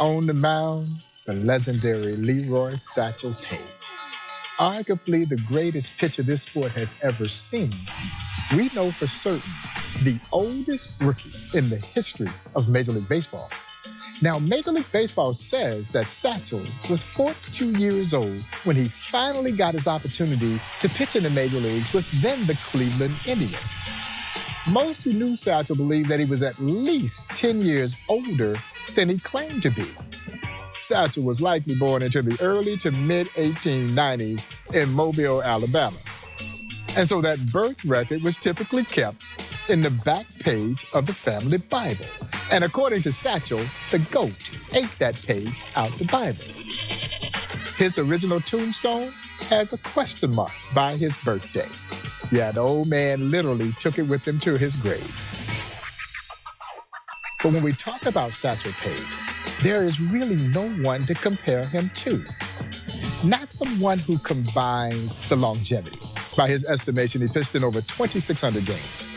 On the mound, the legendary Leroy Satchel Paige. Arguably the greatest pitcher this sport has ever seen. We know for certain the oldest rookie in the history of Major League Baseball. Now, Major League Baseball says that Satchel was 42 years old when he finally got his opportunity to pitch in the major leagues with then the Cleveland Indians. Most who knew Satchel believed that he was at least 10 years older than he claimed to be. Satchel was likely born into the early to mid 1890s in Mobile, Alabama. And so that birth record was typically kept in the back page of the family Bible. And according to Satchel, the goat ate that page out the Bible. His original tombstone has a question mark by his birthday. Yeah, the old man literally took it with him to his grave. But when we talk about Satchel Paige, there is really no one to compare him to. Not someone who combines the longevity. By his estimation, he pitched in over 2,600 games.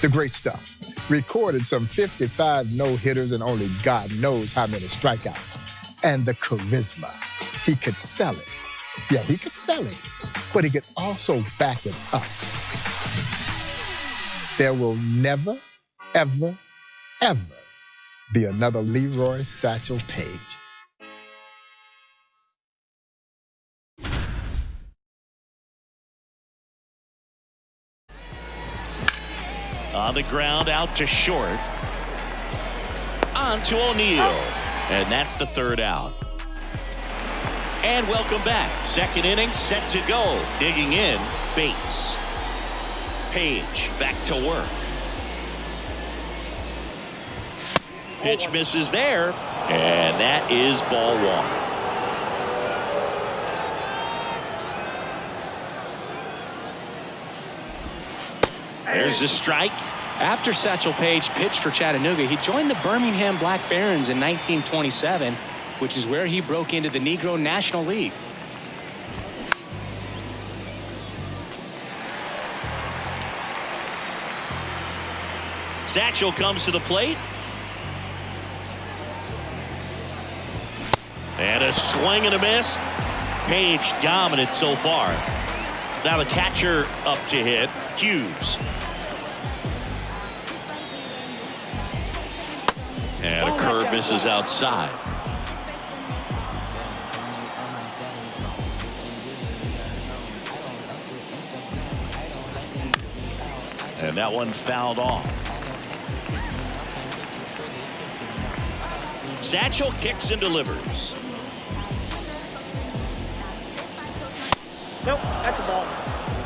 The great stuff. Recorded some 55 no hitters and only God knows how many strikeouts. And the charisma. He could sell it. Yeah, he could sell it, but he could also back it up. There will never, ever, ever be another Leroy Satchel Paige. On the ground, out to short. On to O'Neill. And that's the third out. And welcome back. Second inning set to go. Digging in, Bates. Paige back to work. Pitch misses there. And that is ball one. There's a strike. After Satchel Paige pitched for Chattanooga, he joined the Birmingham Black Barons in 1927, which is where he broke into the Negro National League. Satchel comes to the plate. And a swing and a miss. Paige dominant so far. Now the catcher up to hit. Hughes. And a oh, curve misses outside. And that one fouled off. Satchel kicks and delivers. Nope, that's a ball.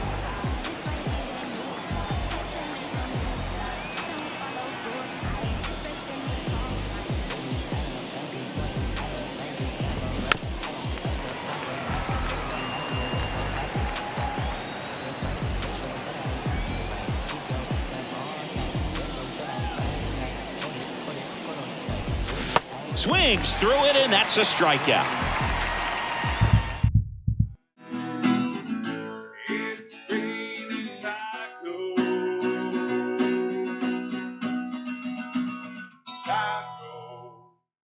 Swings through it, and that's a strikeout.